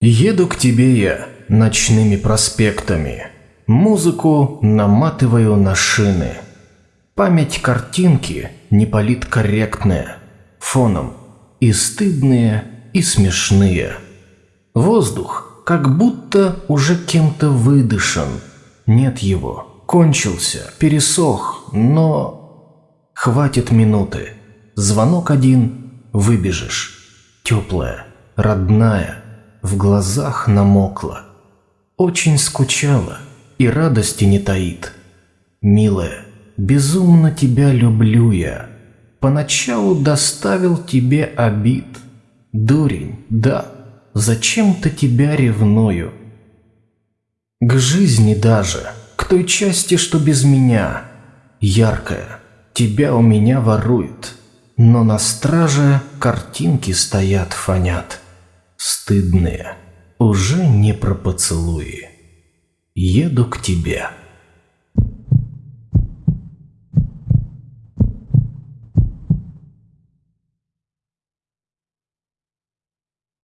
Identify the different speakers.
Speaker 1: Еду к тебе я ночными проспектами. Музыку наматываю на шины. Память картинки не политкорректная. Фоном и стыдные, и смешные. Воздух как будто уже кем-то выдышан. Нет его, кончился, пересох, но... Хватит минуты. Звонок один, выбежишь. Теплая, родная, в глазах намокла. Очень скучала и радости не таит. Милая, безумно тебя люблю я. Поначалу доставил тебе обид. Дурень, да, зачем-то тебя ревную. К жизни даже, к той части, что без меня. Яркая, тебя у меня ворует. Но на страже картинки стоят, фонят. Стыдные, уже не про поцелуи. Еду к тебе.